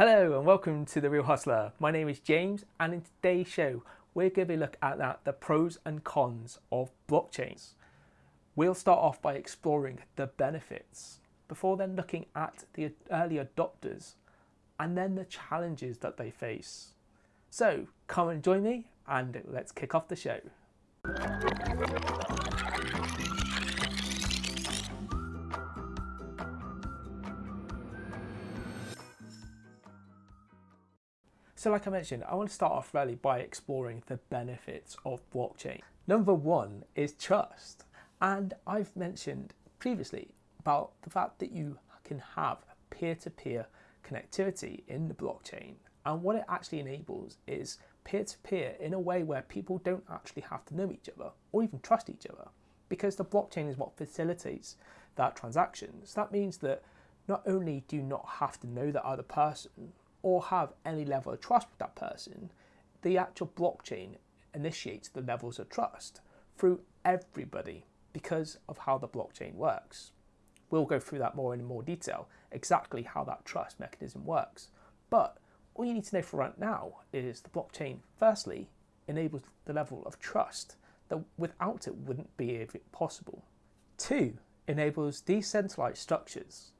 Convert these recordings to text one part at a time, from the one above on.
Hello and welcome to The Real Hustler. My name is James and in today's show we're going to looking at the pros and cons of blockchains. We'll start off by exploring the benefits before then looking at the early adopters and then the challenges that they face. So come and join me and let's kick off the show. So like I mentioned, I want to start off really by exploring the benefits of blockchain. Number one is trust. And I've mentioned previously about the fact that you can have peer-to-peer -peer connectivity in the blockchain. And what it actually enables is peer-to-peer -peer in a way where people don't actually have to know each other or even trust each other because the blockchain is what facilitates that transaction. So that means that not only do you not have to know the other person, or have any level of trust with that person, the actual blockchain initiates the levels of trust through everybody because of how the blockchain works. We'll go through that more in more detail, exactly how that trust mechanism works. But all you need to know for right now is the blockchain, firstly, enables the level of trust that without it wouldn't be possible. Two, enables decentralized structures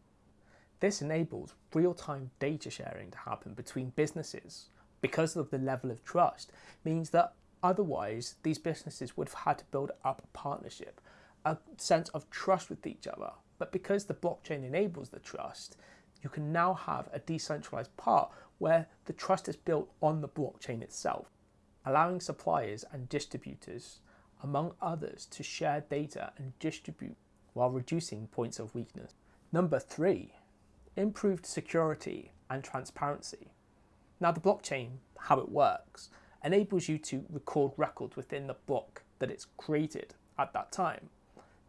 this enables real-time data sharing to happen between businesses because of the level of trust means that otherwise these businesses would have had to build up a partnership, a sense of trust with each other. But because the blockchain enables the trust, you can now have a decentralized part where the trust is built on the blockchain itself, allowing suppliers and distributors, among others, to share data and distribute while reducing points of weakness. Number three, improved security and transparency. Now the blockchain, how it works, enables you to record records within the block that it's created at that time.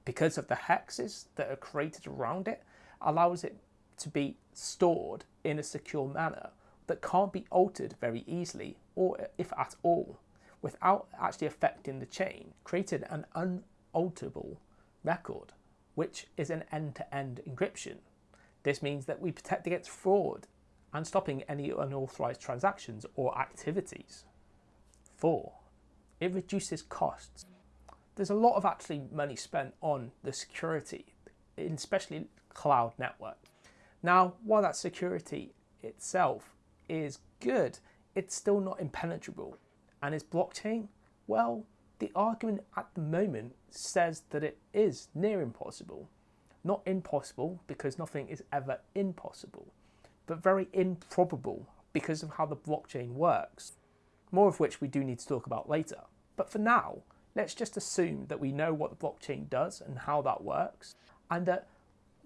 Because of the hexes that are created around it, allows it to be stored in a secure manner that can't be altered very easily or if at all without actually affecting the chain, created an unalterable record, which is an end-to-end -end encryption. This means that we protect against fraud and stopping any unauthorized transactions or activities. Four, it reduces costs. There's a lot of actually money spent on the security, especially cloud network. Now, while that security itself is good, it's still not impenetrable. And is blockchain? Well, the argument at the moment says that it is near impossible. Not impossible, because nothing is ever impossible, but very improbable because of how the blockchain works, more of which we do need to talk about later. But for now, let's just assume that we know what the blockchain does and how that works, and that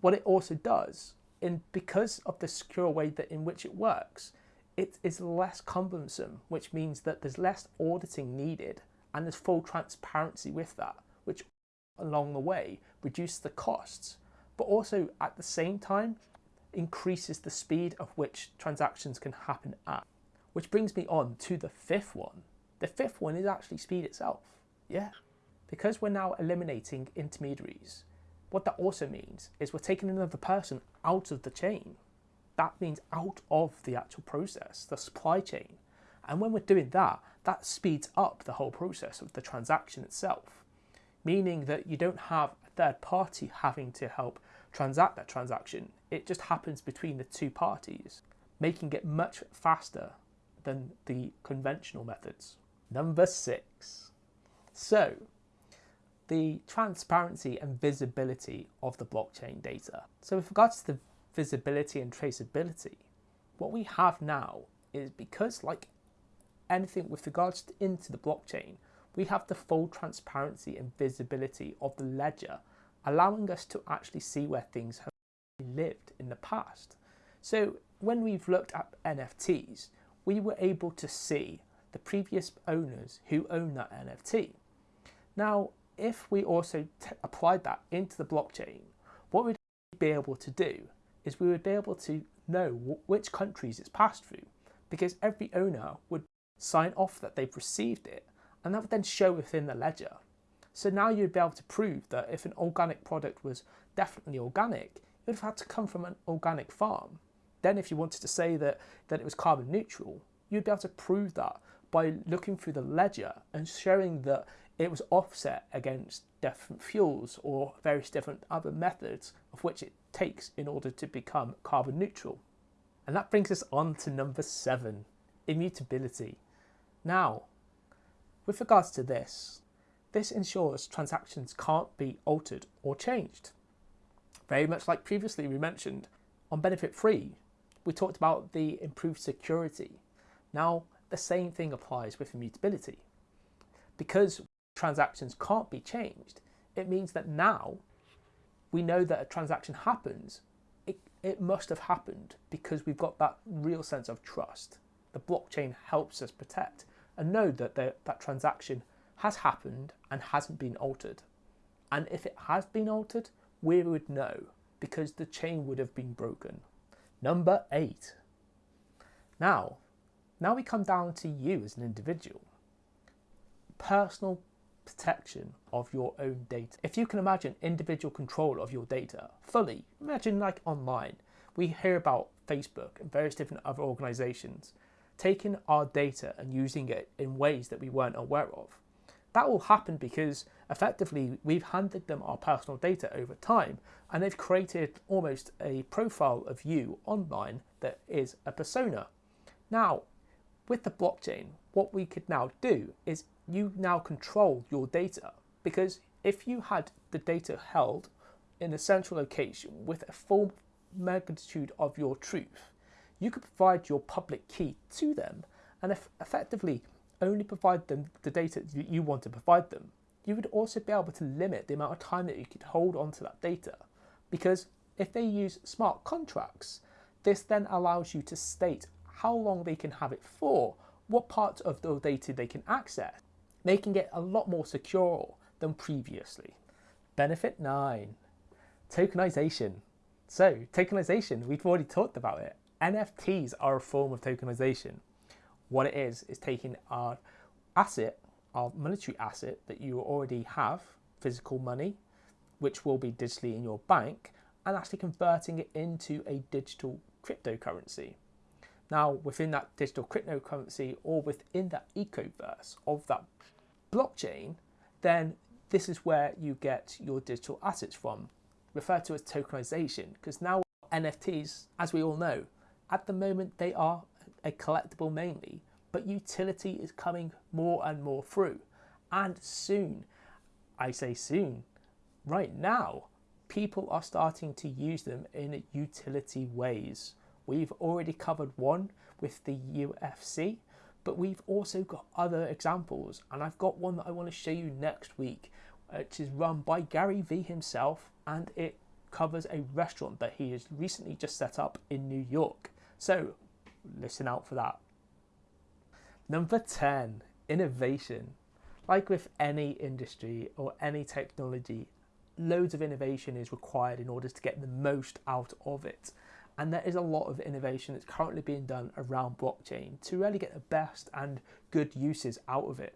what it also does, in because of the secure way that in which it works, it is less cumbersome, which means that there's less auditing needed and there's full transparency with that, which along the way reduces the costs but also at the same time increases the speed of which transactions can happen at. Which brings me on to the fifth one. The fifth one is actually speed itself. Yeah. Because we're now eliminating intermediaries, what that also means is we're taking another person out of the chain. That means out of the actual process, the supply chain. And when we're doing that, that speeds up the whole process of the transaction itself, meaning that you don't have a third party having to help transact that transaction. It just happens between the two parties, making it much faster than the conventional methods. Number six. So, the transparency and visibility of the blockchain data. So with regards to the visibility and traceability, what we have now is because like anything with regards to into the blockchain, we have the full transparency and visibility of the ledger allowing us to actually see where things have lived in the past. So when we've looked at NFTs, we were able to see the previous owners who own that NFT. Now, if we also applied that into the blockchain, what we'd be able to do is we would be able to know which countries it's passed through because every owner would sign off that they've received it and that would then show within the ledger. So now you'd be able to prove that if an organic product was definitely organic, it would have had to come from an organic farm. Then if you wanted to say that, that it was carbon neutral, you'd be able to prove that by looking through the ledger and showing that it was offset against different fuels or various different other methods of which it takes in order to become carbon neutral. And that brings us on to number seven, immutability. Now, with regards to this, this ensures transactions can't be altered or changed. Very much like previously we mentioned, on benefit free, we talked about the improved security. Now, the same thing applies with immutability. Because transactions can't be changed, it means that now we know that a transaction happens, it, it must have happened because we've got that real sense of trust. The blockchain helps us protect and know that the, that transaction has happened and hasn't been altered. And if it has been altered, we would know because the chain would have been broken. Number eight. Now, now we come down to you as an individual. Personal protection of your own data. If you can imagine individual control of your data fully, imagine like online, we hear about Facebook and various different other organizations taking our data and using it in ways that we weren't aware of. That will happen because effectively we've handed them our personal data over time and they've created almost a profile of you online that is a persona. Now, with the blockchain, what we could now do is you now control your data because if you had the data held in a central location with a full magnitude of your truth, you could provide your public key to them and effectively only provide them the data that you want to provide them. You would also be able to limit the amount of time that you could hold onto that data because if they use smart contracts, this then allows you to state how long they can have it for, what parts of the data they can access, making it a lot more secure than previously. Benefit 9, tokenization. So tokenization, we've already talked about it. NFTs are a form of tokenization. What it is, is taking our asset, our monetary asset that you already have, physical money, which will be digitally in your bank, and actually converting it into a digital cryptocurrency. Now, within that digital cryptocurrency or within that ecoverse of that blockchain, then this is where you get your digital assets from, referred to as tokenization, because now NFTs, as we all know, at the moment they are a collectible mainly, but utility is coming more and more through. And soon, I say soon, right now, people are starting to use them in utility ways. We've already covered one with the UFC, but we've also got other examples. And I've got one that I want to show you next week, which is run by Gary Vee himself, and it covers a restaurant that he has recently just set up in New York. So listen out for that. Number 10, innovation. Like with any industry or any technology, loads of innovation is required in order to get the most out of it. And there is a lot of innovation that's currently being done around blockchain to really get the best and good uses out of it.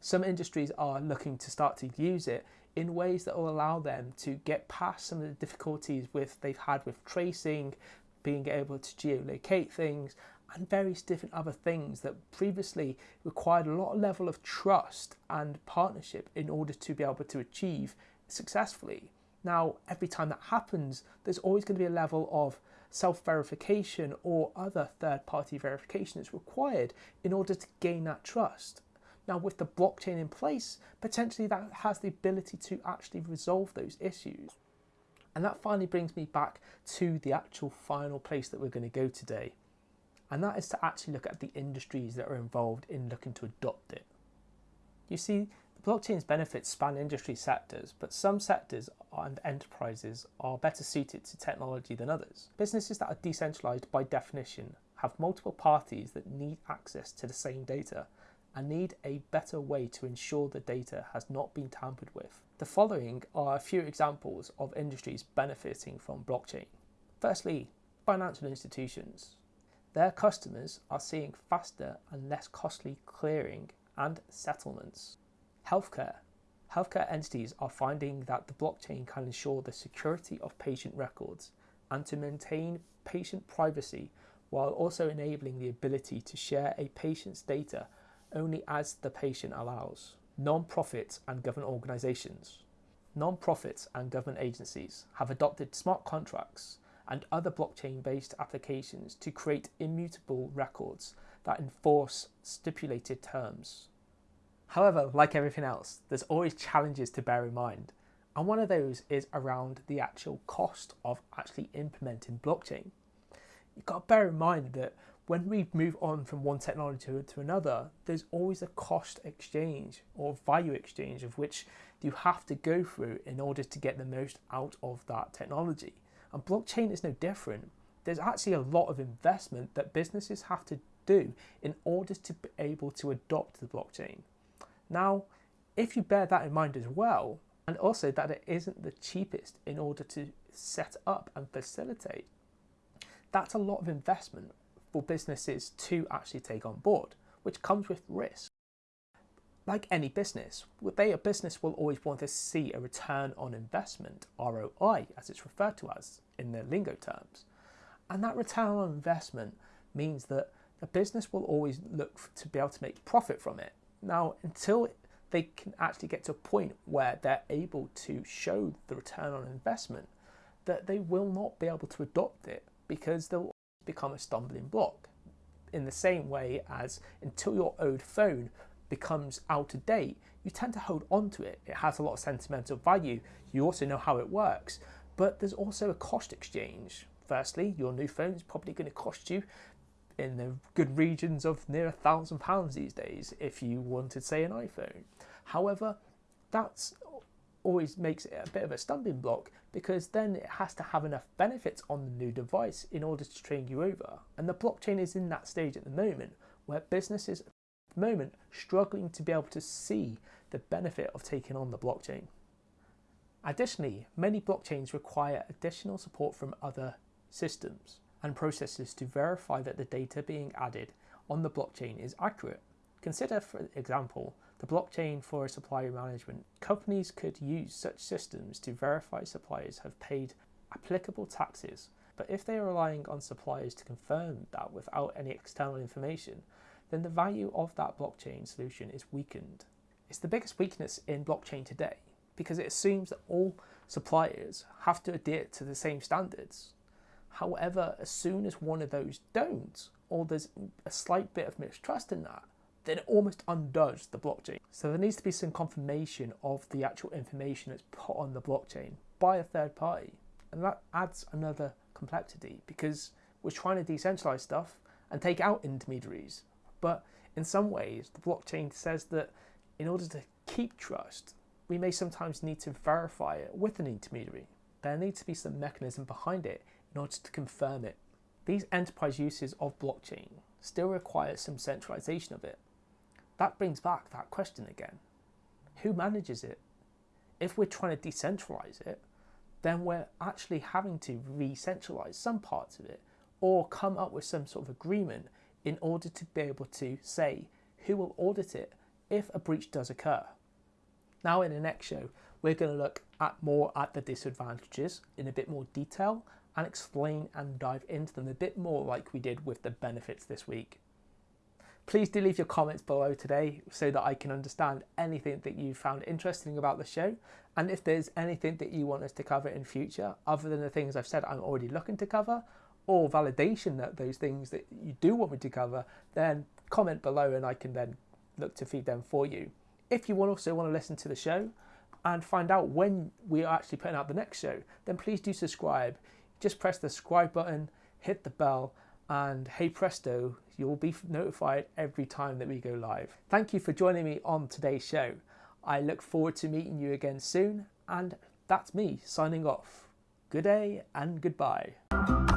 Some industries are looking to start to use it in ways that will allow them to get past some of the difficulties with they've had with tracing, being able to geolocate things and various different other things that previously required a lot of level of trust and partnership in order to be able to achieve successfully. Now, every time that happens, there's always going to be a level of self-verification or other third-party verification that's required in order to gain that trust. Now, with the blockchain in place, potentially that has the ability to actually resolve those issues. And that finally brings me back to the actual final place that we're going to go today. And that is to actually look at the industries that are involved in looking to adopt it. You see, the blockchain's benefits span industry sectors, but some sectors and enterprises are better suited to technology than others. Businesses that are decentralized by definition have multiple parties that need access to the same data and need a better way to ensure the data has not been tampered with. The following are a few examples of industries benefiting from blockchain. Firstly, financial institutions. Their customers are seeing faster and less costly clearing and settlements. Healthcare. Healthcare entities are finding that the blockchain can ensure the security of patient records and to maintain patient privacy while also enabling the ability to share a patient's data only as the patient allows. Non-profits and government organisations. Non-profits and government agencies have adopted smart contracts and other blockchain-based applications to create immutable records that enforce stipulated terms. However, like everything else, there's always challenges to bear in mind. And one of those is around the actual cost of actually implementing blockchain. You've got to bear in mind that when we move on from one technology to, to another, there's always a cost exchange or value exchange of which you have to go through in order to get the most out of that technology. And blockchain is no different. There's actually a lot of investment that businesses have to do in order to be able to adopt the blockchain. Now, if you bear that in mind as well, and also that it isn't the cheapest in order to set up and facilitate, that's a lot of investment for businesses to actually take on board, which comes with risk. Like any business, they, a business will always want to see a return on investment, ROI, as it's referred to as in the lingo terms. And that return on investment means that the business will always look to be able to make profit from it. Now, until they can actually get to a point where they're able to show the return on investment, that they will not be able to adopt it because they'll become a stumbling block. In the same way as until your old phone becomes out of date, you tend to hold on to it. It has a lot of sentimental value. You also know how it works, but there's also a cost exchange. Firstly, your new phone is probably going to cost you in the good regions of near a thousand pounds these days if you wanted, say, an iPhone. However, that's always makes it a bit of a stumbling block because then it has to have enough benefits on the new device in order to train you over. And the blockchain is in that stage at the moment where businesses at the moment struggling to be able to see the benefit of taking on the blockchain. Additionally, many blockchains require additional support from other systems and processes to verify that the data being added on the blockchain is accurate. Consider, for example, the blockchain for supplier management. Companies could use such systems to verify suppliers have paid applicable taxes, but if they are relying on suppliers to confirm that without any external information, then the value of that blockchain solution is weakened. It's the biggest weakness in blockchain today because it assumes that all suppliers have to adhere to the same standards. However, as soon as one of those don't, or there's a slight bit of mistrust in that, then it almost undoes the blockchain. So there needs to be some confirmation of the actual information that's put on the blockchain by a third party. And that adds another complexity because we're trying to decentralize stuff and take out intermediaries. But in some ways, the blockchain says that in order to keep trust, we may sometimes need to verify it with an intermediary. There needs to be some mechanism behind it in order to confirm it. These enterprise uses of blockchain still require some centralization of it. That brings back that question again. Who manages it? If we're trying to decentralize it, then we're actually having to re-centralize some parts of it or come up with some sort of agreement in order to be able to say who will audit it if a breach does occur. Now in the next show, we're going to look at more at the disadvantages in a bit more detail and explain and dive into them a bit more like we did with the benefits this week. Please do leave your comments below today so that I can understand anything that you found interesting about the show. And if there's anything that you want us to cover in future, other than the things I've said I'm already looking to cover, or validation that those things that you do want me to cover, then comment below and I can then look to feed them for you. If you also want to listen to the show and find out when we are actually putting out the next show, then please do subscribe. Just press the subscribe button, hit the bell, and hey presto, you'll be notified every time that we go live. Thank you for joining me on today's show. I look forward to meeting you again soon, and that's me signing off. Good day and goodbye.